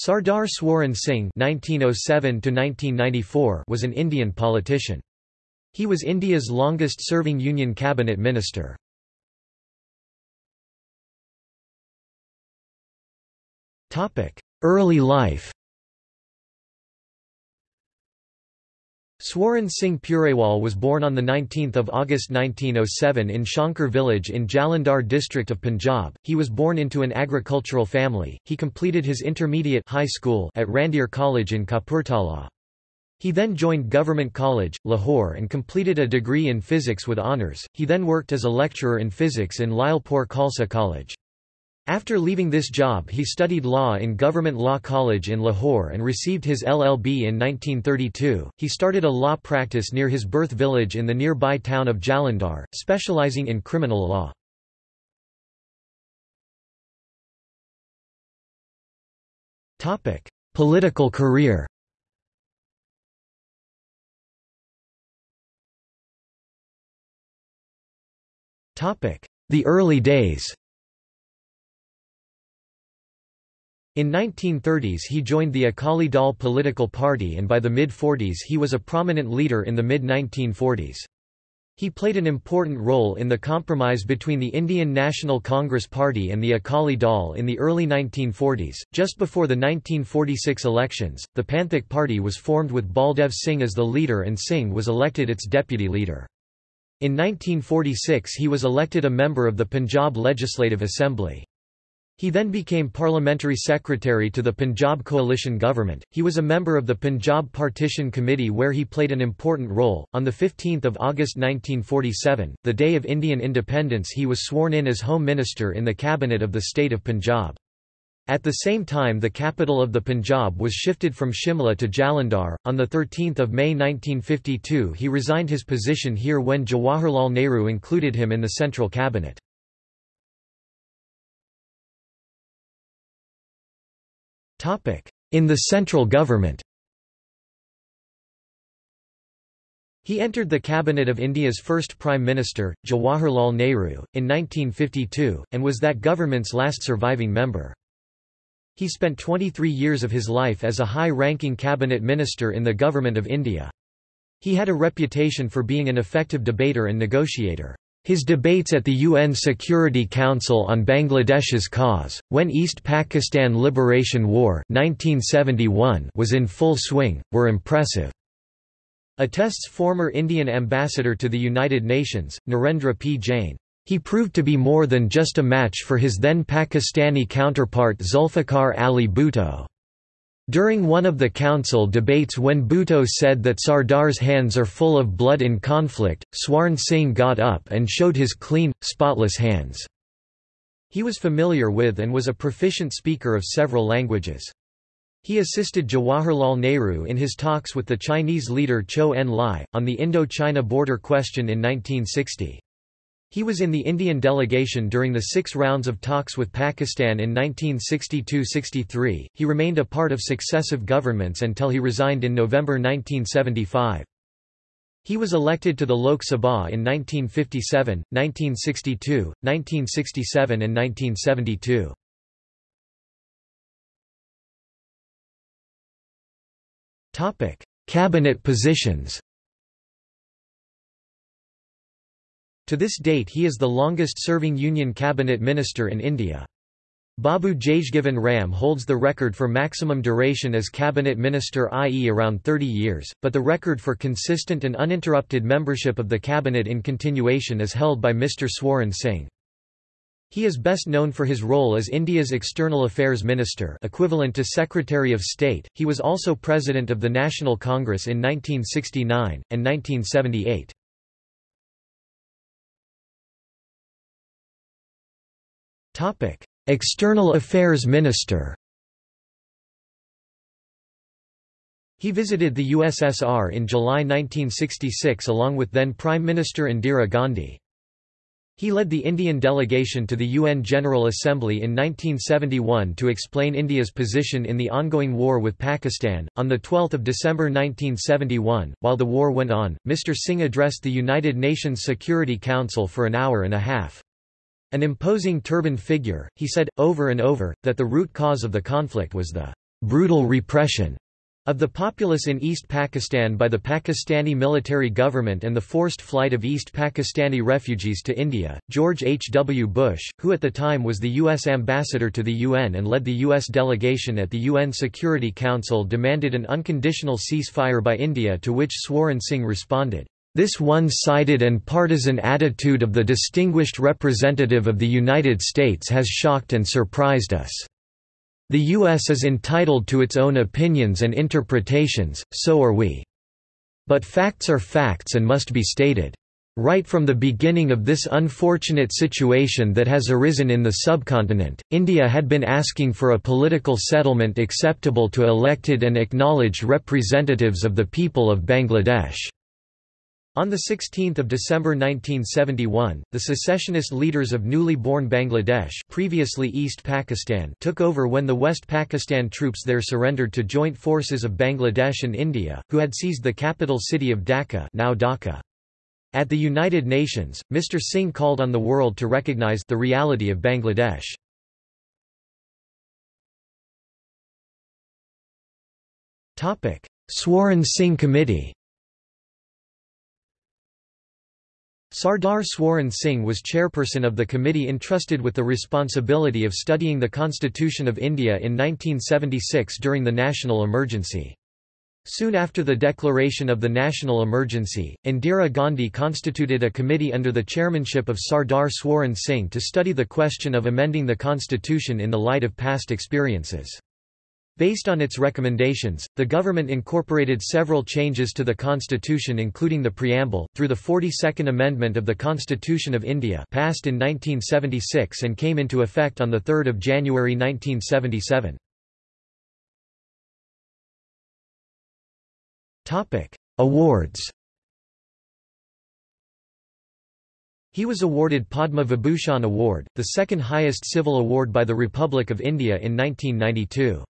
Sardar Swaran Singh (1907–1994) was an Indian politician. He was India's longest-serving Union cabinet minister. Topic: Early life. Swaran Singh Purewal was born on 19 August 1907 in Shankar village in Jalandhar district of Punjab. He was born into an agricultural family. He completed his intermediate high school at Randhir College in Kapurthala. He then joined Government College, Lahore and completed a degree in physics with honours. He then worked as a lecturer in physics in Lyallpur Khalsa College. After leaving this job he studied law in Government Law College in Lahore and received his LLB in 1932. He started a law practice near his birth village in the nearby town of Jalandhar, specializing in criminal law. Political career The early days In 1930s he joined the Akali Dal political party and by the mid-40s he was a prominent leader in the mid-1940s. He played an important role in the compromise between the Indian National Congress Party and the Akali Dal in the early 1940s. Just before the 1946 elections, the Panthik Party was formed with Baldev Singh as the leader and Singh was elected its deputy leader. In 1946 he was elected a member of the Punjab Legislative Assembly. He then became parliamentary secretary to the Punjab coalition government. He was a member of the Punjab Partition Committee where he played an important role. On the 15th of August 1947, the day of Indian independence, he was sworn in as Home Minister in the cabinet of the state of Punjab. At the same time the capital of the Punjab was shifted from Shimla to Jalandhar. On 13 May 1952 he resigned his position here when Jawaharlal Nehru included him in the central cabinet. In the central government He entered the cabinet of India's first Prime Minister, Jawaharlal Nehru, in 1952, and was that government's last surviving member. He spent 23 years of his life as a high-ranking cabinet minister in the Government of India. He had a reputation for being an effective debater and negotiator. His debates at the UN Security Council on Bangladesh's cause, when East Pakistan Liberation War 1971 was in full swing, were impressive. Attests former Indian ambassador to the United Nations, Narendra P. Jain. He proved to be more than just a match for his then Pakistani counterpart Zulfikar Ali Bhutto. During one of the council debates when Bhutto said that Sardar's hands are full of blood in conflict, Swaran Singh got up and showed his clean, spotless hands. He was familiar with and was a proficient speaker of several languages. He assisted Jawaharlal Nehru in his talks with the Chinese leader Chou En-lai, on the Indo-China border question in 1960. He was in the Indian delegation during the six rounds of talks with Pakistan in 1962–63. He remained a part of successive governments until he resigned in November 1975. He was elected to the Lok Sabha in 1957, 1962, 1967 and 1972. Cabinet positions To this date he is the longest-serving Union cabinet minister in India. Babu Jagjivan Ram holds the record for maximum duration as cabinet minister i.e. around 30 years, but the record for consistent and uninterrupted membership of the cabinet in continuation is held by Mr. Swaran Singh. He is best known for his role as India's External Affairs Minister equivalent to Secretary of State. He was also President of the National Congress in 1969, and 1978. External Affairs Minister He visited the USSR in July 1966 along with then Prime Minister Indira Gandhi. He led the Indian delegation to the UN General Assembly in 1971 to explain India's position in the ongoing war with Pakistan. On 12 December 1971, while the war went on, Mr. Singh addressed the United Nations Security Council for an hour and a half. An imposing turbaned figure, he said, over and over, that the root cause of the conflict was the brutal repression of the populace in East Pakistan by the Pakistani military government and the forced flight of East Pakistani refugees to India, George H. W. Bush, who at the time was the U.S. ambassador to the UN and led the U.S. delegation at the UN Security Council demanded an unconditional ceasefire by India to which Swaran Singh responded, "...this one-sided and partisan attitude of the distinguished representative of the United States has shocked and surprised us." The U.S. is entitled to its own opinions and interpretations, so are we. But facts are facts and must be stated. Right from the beginning of this unfortunate situation that has arisen in the subcontinent, India had been asking for a political settlement acceptable to elected and acknowledged representatives of the people of Bangladesh. On 16 December 1971, the secessionist leaders of newly born Bangladesh previously East Pakistan took over when the West Pakistan troops there surrendered to joint forces of Bangladesh and India, who had seized the capital city of Dacca, now Dhaka. At the United Nations, Mr. Singh called on the world to recognize the reality of Bangladesh. Swaran Singh Committee Sardar Swaran Singh was chairperson of the committee entrusted with the responsibility of studying the Constitution of India in 1976 during the national emergency. Soon after the declaration of the national emergency, Indira Gandhi constituted a committee under the chairmanship of Sardar Swaran Singh to study the question of amending the constitution in the light of past experiences. Based on its recommendations, the government incorporated several changes to the constitution including the preamble, through the 42nd Amendment of the Constitution of India passed in 1976 and came into effect on 3 January 1977. Awards He was awarded Padma Vibhushan Award, the second highest civil award by the Republic of India in 1992.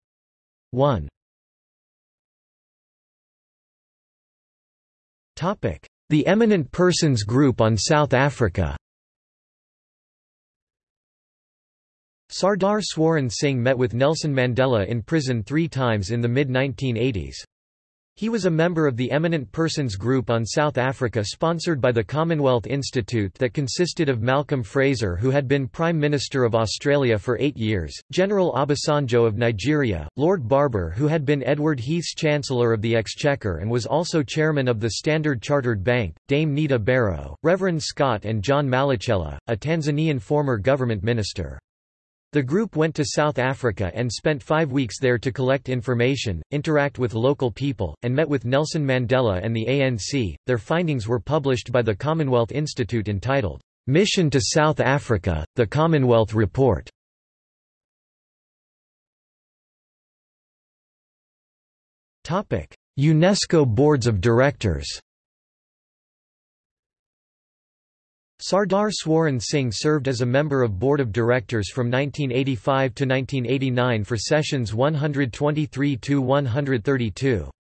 1 Topic: The Eminent Persons Group on South Africa. Sardar Swaran Singh met with Nelson Mandela in prison three times in the mid-1980s. He was a member of the Eminent Persons Group on South Africa sponsored by the Commonwealth Institute that consisted of Malcolm Fraser who had been Prime Minister of Australia for eight years, General Obasanjo of Nigeria, Lord Barber who had been Edward Heath's Chancellor of the Exchequer and was also Chairman of the Standard Chartered Bank, Dame Nita Barrow, Reverend Scott and John Malecela, a Tanzanian former government minister. The group went to South Africa and spent five weeks there to collect information, interact with local people, and met with Nelson Mandela and the ANC. Their findings were published by the Commonwealth Institute entitled, Mission to South Africa, the Commonwealth Report. UNESCO Boards of Directors Sardar Swaran Singh served as a member of Board of Directors from 1985 to 1989 for sessions 123–132.